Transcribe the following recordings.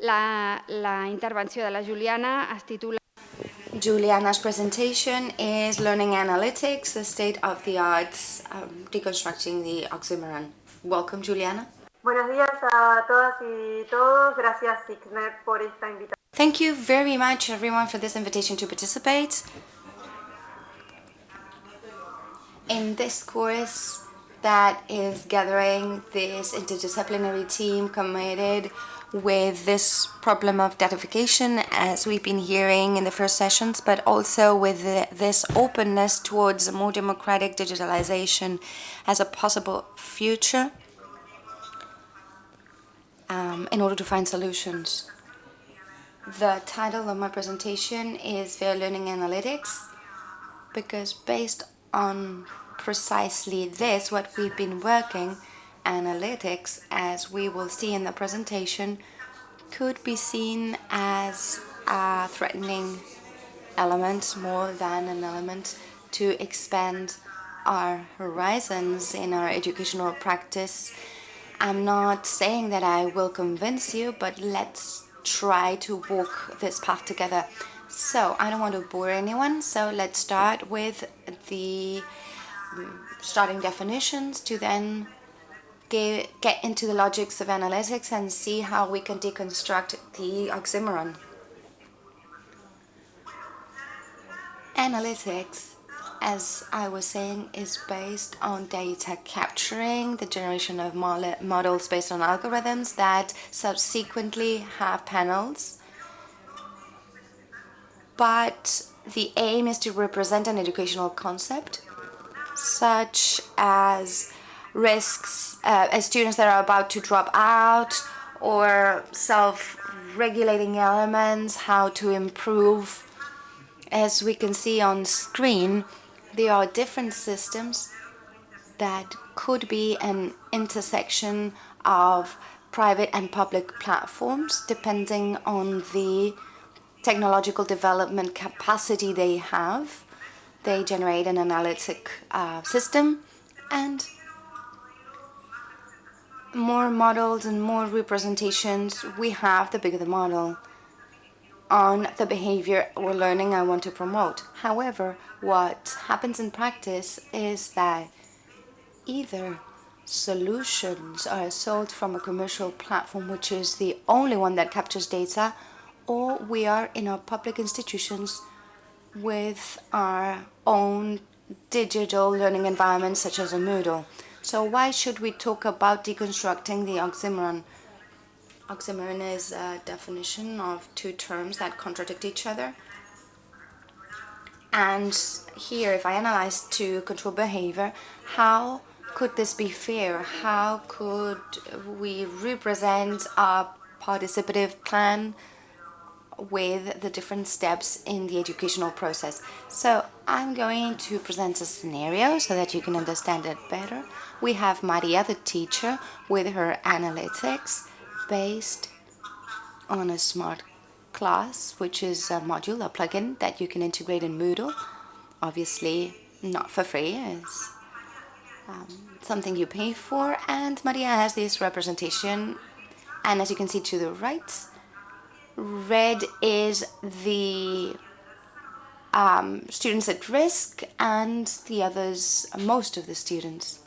La, la intervenció de la Juliana es titula Juliana's presentation is Learning Analytics, the state of the arts, um, deconstructing the oxymoron. Welcome, Juliana. Buenos días a todas y todos. Gracias, ICNET, por esta invitación. Thank you very much, everyone, for this invitation to participate in this course that is gathering this interdisciplinary team committed with this problem of datification as we've been hearing in the first sessions, but also with the, this openness towards more democratic digitalization as a possible future um, in order to find solutions. The title of my presentation is Fair Learning Analytics because based on precisely this, what we've been working, analytics, as we will see in the presentation, could be seen as a threatening element more than an element to expand our horizons in our educational practice. I'm not saying that I will convince you, but let's try to walk this path together. So I don't want to bore anyone, so let's start with the um, starting definitions to then get, get into the logics of analytics and see how we can deconstruct the oxymoron. Analytics as I was saying, is based on data capturing, the generation of models based on algorithms that subsequently have panels. But the aim is to represent an educational concept, such as risks, uh, as students that are about to drop out, or self-regulating elements, how to improve. As we can see on screen, there are different systems that could be an intersection of private and public platforms depending on the technological development capacity they have. They generate an analytic uh, system and more models and more representations we have, the bigger the model on the behavior or learning I want to promote. However, what happens in practice is that either solutions are sold from a commercial platform which is the only one that captures data or we are in our public institutions with our own digital learning environments such as a Moodle. So why should we talk about deconstructing the oxymoron? Oxymoron is a definition of two terms that contradict each other. And here, if I analyze to control behavior, how could this be fair? How could we represent a participative plan with the different steps in the educational process. So I'm going to present a scenario so that you can understand it better. We have Maria, the teacher, with her analytics based on a smart class, which is a module, a plugin that you can integrate in Moodle. Obviously, not for free, it's um, something you pay for. And Maria has this representation, and as you can see to the right, red is the um, students at risk, and the others, most of the students.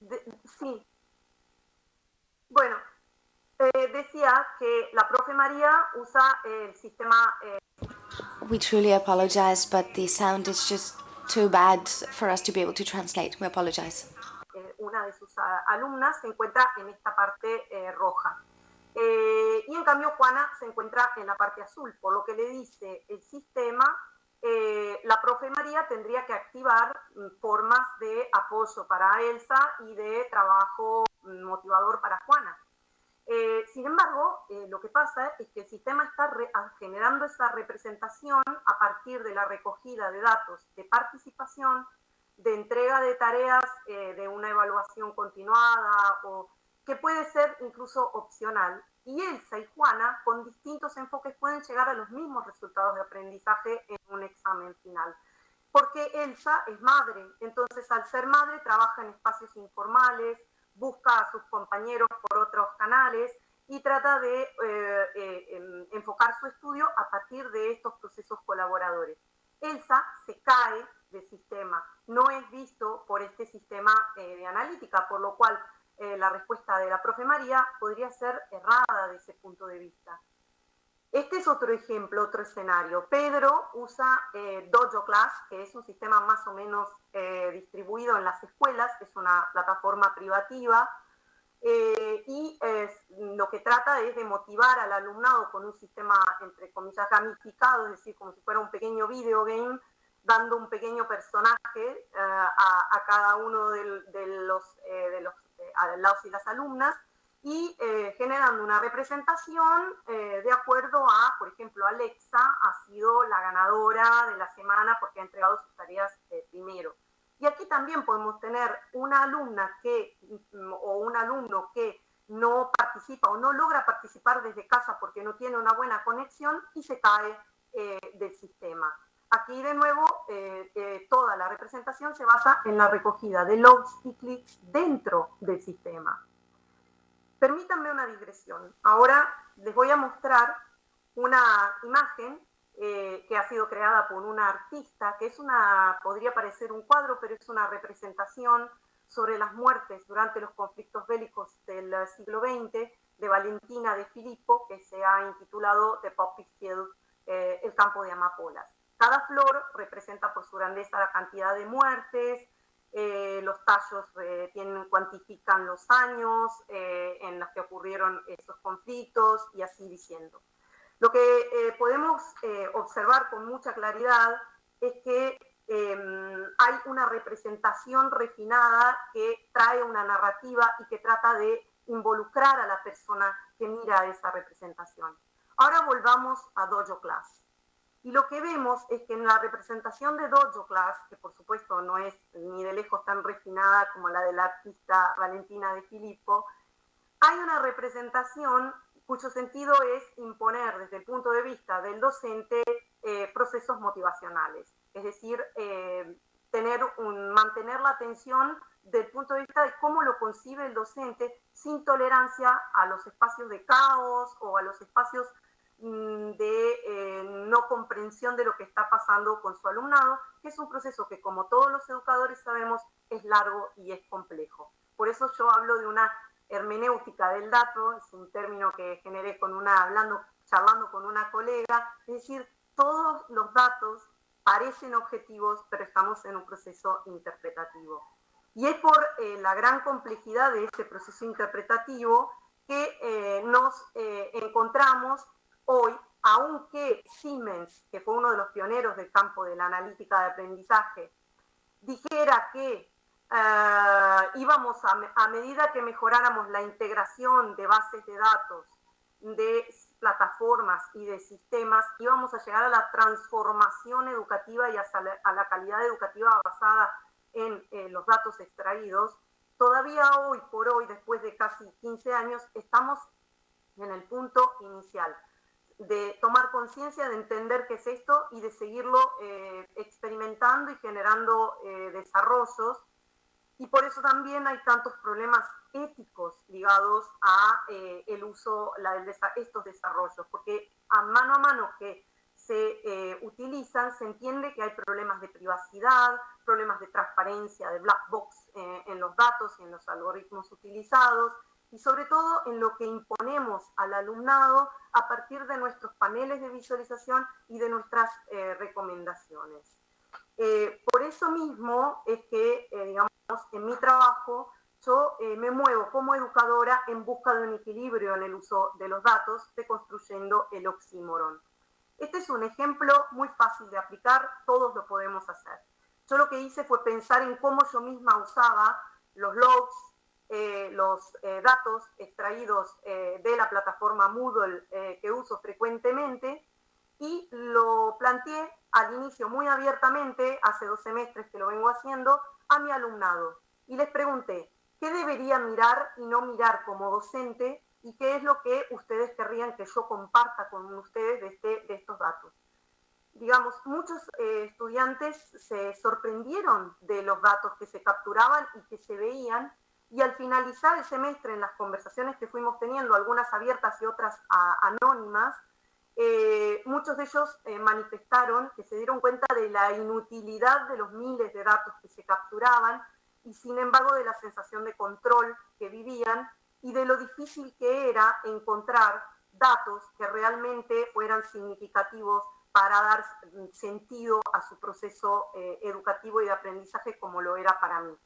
De, sí. Bueno, eh, decía que la profe María usa el sistema... Eh, We truly apologize, but the sound is just too bad for us to be able to translate. We apologize. Eh, una de sus alumnas se encuentra en esta parte eh, roja. Eh, y en cambio Juana se encuentra en la parte azul, por lo que le dice el sistema, eh, la profe María tendría que activar mm, formas de apoyo para Elsa y de trabajo mm, motivador para Juana. Eh, sin embargo, eh, lo que pasa es que el sistema está generando esa representación a partir de la recogida de datos de participación, de entrega de tareas de una evaluación continuada o que puede ser incluso opcional. Y Elsa y Juana, con distintos enfoques, pueden llegar a los mismos resultados de aprendizaje en un examen final. Porque Elsa es madre, entonces al ser madre trabaja en espacios informales, busca a sus compañeros por otros canales y trata de eh, eh, enfocar su estudio a partir de estos procesos colaboradores. Elsa se cae del sistema, no es visto por este sistema eh, de analítica, por lo cual la respuesta de la profe María podría ser errada de ese punto de vista. Este es otro ejemplo, otro escenario. Pedro usa eh, Dojo Class, que es un sistema más o menos eh, distribuido en las escuelas, es una plataforma privativa, eh, y lo que trata es de motivar al alumnado con un sistema, entre comillas, gamificado, es decir, como si fuera un pequeño video game, dando un pequeño personaje a, cada uno de, los, de los alumnos y las alumnas, y eh, generando una representación eh, de acuerdo a, por ejemplo, Alexa ha sido la ganadora de la semana porque ha entregado sus tareas eh, primero. Y aquí también podemos tener una alumna que, mm, o un alumno que no participa o no logra participar desde casa porque no tiene una buena conexión y se cae del sistema. Aquí de nuevo toda la representación se basa en la recogida de logs y clics dentro del sistema. Permítanme una digresión. Ahora les voy a mostrar una imagen eh, que ha sido creada por una artista, que es una, podría parecer un cuadro, pero es una representación sobre las muertes durante los conflictos bélicos del siglo XX de Valentina de Filippo, que se ha intitulado The Poppy Field, eh, el campo de amapolas. Cada flor representa por su grandeza la cantidad de muertes, eh, los tallos eh, tienen, cuantifican los años eh, en los que ocurrieron esos conflictos y así diciendo. Lo que podemos observar con mucha claridad es que em, hay una representación refinada que trae una narrativa y que trata de involucrar a la persona que mira esa representación. Ahora volvamos a Dojo Class. Y lo que vemos es que en la representación de Dojo Class, que por supuesto no es ni de lejos tan refinada como la de la artista Valentina de Filippo, hay una representación cuyo sentido es imponer desde el punto de vista del docente eh, procesos motivacionales, es decir, eh, tener mantener la atención del punto de vista de cómo lo concibe el docente sin tolerancia a los espacios de caos o a los espacios de eh, no comprensión de lo que está pasando con su alumnado, que es un proceso que como todos los educadores sabemos es largo y es complejo. Por eso yo hablo de una hermenéutica del dato, es un término que generé con una, hablando, charlando con una colega, es decir, todos los datos parecen objetivos, pero estamos en un proceso interpretativo. Y es por eh, la gran complejidad de ese proceso interpretativo que eh, nos encontramos hoy, aunque Siemens, que fue uno de los pioneros del campo de la analítica de aprendizaje, dijera que eh, íbamos a, medida que mejoráramos la integración de bases de datos, de plataformas y de sistemas, íbamos a llegar a la transformación educativa y a, la calidad educativa basada en los datos extraídos, todavía hoy por hoy, después de casi 15 años, estamos en el punto inicial de tomar conciencia, de entender qué es esto y de seguirlo eh, experimentando y generando eh, desarrollos. Y por eso también hay tantos problemas éticos ligados a eh, el uso, de estos desarrollos, porque a mano a mano que se utilizan, se entiende que hay problemas de privacidad, problemas de transparencia, de black box en los datos y en los algoritmos utilizados, y sobre todo en lo que imponemos al alumnado a partir de nuestros paneles de visualización y de nuestras eh, recomendaciones. Eh, por eso mismo es que, eh, digamos, en mi trabajo yo me muevo como educadora en busca de un equilibrio en el uso de los datos, deconstruyendo el oxímoron. Este es un ejemplo muy fácil de aplicar, todos lo podemos hacer. Yo lo que hice fue pensar en cómo yo misma usaba los logs, eh, los eh, datos extraídos eh, de la plataforma Moodle que uso frecuentemente y lo planteé al inicio muy abiertamente, hace dos semestres que lo vengo haciendo, a mi alumnado. Y les pregunté, ¿qué debería mirar y no mirar como docente? ¿Y qué es lo que ustedes querrían que yo comparta con ustedes de, este, de estos datos? digamos, muchos eh, estudiantes se sorprendieron de los datos que se capturaban y que se veían, y al finalizar el semestre en las conversaciones que fuimos teniendo, algunas abiertas y otras anónimas, eh, muchos de ellos eh, manifestaron que se dieron cuenta de la inutilidad de los miles de datos que se capturaban y sin embargo de la sensación de control que vivían y de lo difícil que era encontrar datos que realmente fueran significativos para dar sentido a su proceso eh, educativo y de aprendizaje como lo era para mí.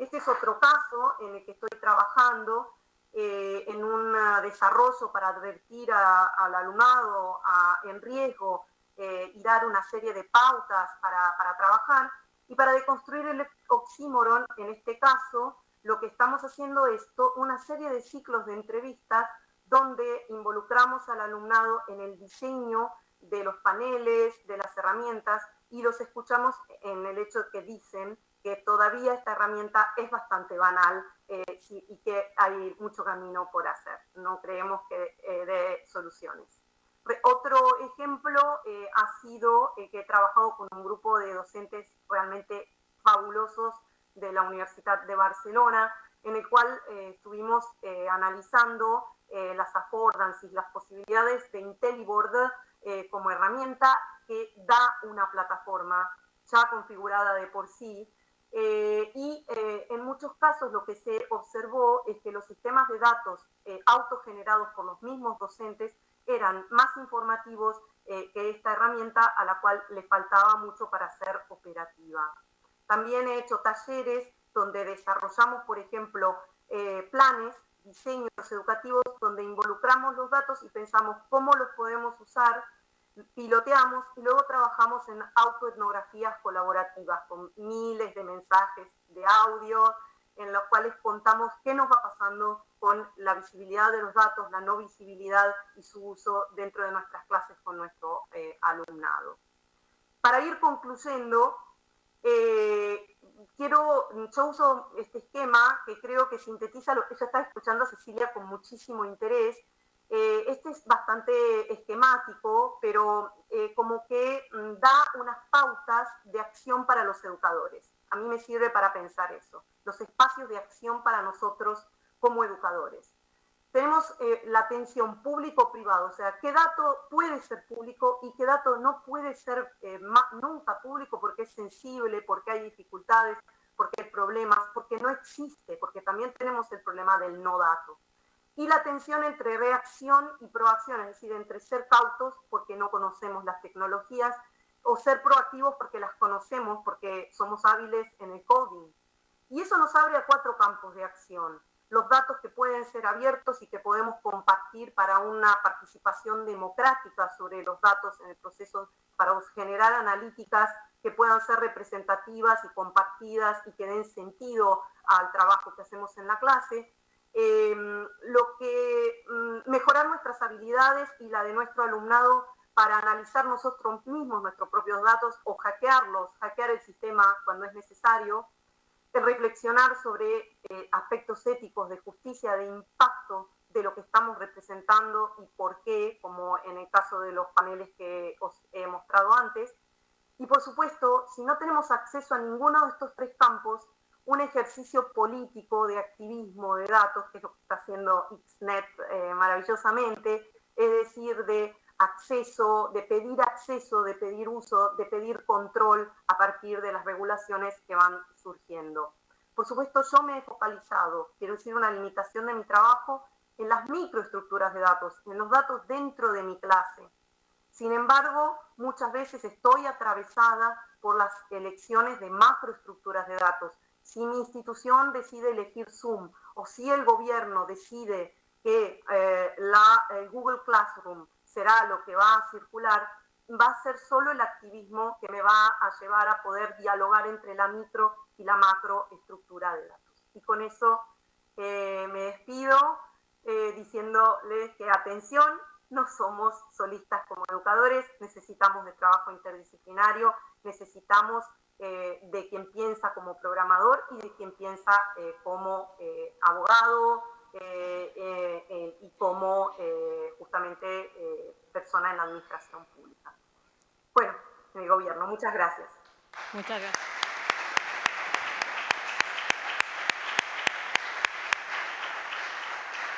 Este es otro caso en el que estoy trabajando eh, en un desarrollo para advertir al alumnado en riesgo eh, y dar una serie de pautas para, para trabajar. Y para deconstruir el oxímoron, en este caso, lo que estamos haciendo es una serie de ciclos de entrevistas donde involucramos al alumnado en el diseño de los paneles, de las herramientas, y los escuchamos en el hecho que dicen que todavía esta herramienta es bastante banal eh, y que hay mucho camino por hacer. No creemos que eh, dé soluciones. Otro ejemplo eh, ha sido que he trabajado con un grupo de docentes realmente fabulosos de la Universidad de Barcelona, en el cual estuvimos analizando las affordances, las posibilidades de IntelliBoard eh, como herramienta que da una plataforma ya configurada de por sí. Eh, y eh, en muchos casos lo que se observó es que los sistemas de datos autogenerados por los mismos docentes eran más informativos que esta herramienta a la cual le faltaba mucho para ser operativa. También he hecho talleres donde desarrollamos, por ejemplo, planes diseños educativos donde involucramos los datos y pensamos cómo los podemos usar, piloteamos y luego trabajamos en autoetnografías colaborativas con miles de mensajes de audio en los cuales contamos qué nos va pasando con la visibilidad de los datos, la no visibilidad y su uso dentro de nuestras clases con nuestro eh, alumnado. Para ir concluyendo, eh, quiero, yo uso este esquema que creo que sintetiza lo que yo estaba escuchando a Cecilia con muchísimo interés. Eh, este es bastante esquemático, pero eh, como que mm, da unas pautas de acción para los educadores. A mí me sirve para pensar eso, los espacios de acción para nosotros como educadores tenemos eh, la atención público-privado, o sea, qué dato puede ser público y qué dato no puede ser eh, nunca público porque es sensible, porque hay dificultades, porque hay problemas, porque no existe, porque también tenemos el problema del no dato. Y la tensión entre reacción y proacción, es decir, entre ser cautos porque no conocemos las tecnologías o ser proactivos porque las conocemos, porque somos hábiles en el coding. Y eso nos abre a cuatro campos de acción los datos que pueden ser abiertos y que podemos compartir para una participación democrática sobre los datos en el proceso, para generar analíticas que puedan ser representativas y compartidas y que den sentido al trabajo que hacemos en la clase. Em, lo que mm, mejorar nuestras habilidades y la de nuestro alumnado para analizar nosotros mismos nuestros propios datos o hackearlos, hackear el sistema cuando es necesario, reflexionar sobre eh, aspectos éticos de justicia, de impacto de lo que estamos representando y por qué, como en el caso de los paneles que os he mostrado antes. Y por supuesto, si no tenemos acceso a ninguno de estos tres campos, un ejercicio político de activismo de datos, que es lo que está haciendo XNET eh, maravillosamente, es decir, de acceso, de pedir acceso, de pedir uso, de pedir control a partir de las regulaciones que van surgiendo. Por supuesto, yo me he focalizado, quiero decir, una limitación de mi trabajo en las microestructuras de datos, en los datos dentro de mi clase. Sin embargo, muchas veces estoy atravesada por las elecciones de macroestructuras de datos. Si mi institución decide elegir Zoom o si el gobierno decide que eh, la, el Google Classroom será lo que va a circular, va a ser solo el activismo que me va a llevar a poder dialogar entre la micro y la macro estructura de datos. Y con eso Eh, me despido eh, diciéndoles que atención, no somos solistas como educadores, necesitamos de trabajo interdisciplinario, necesitamos eh, de quien piensa como programador y de quien piensa como abogado y como justamente persona en la administración pública. Bueno, en el gobierno. Muchas gracias. Muchas gracias.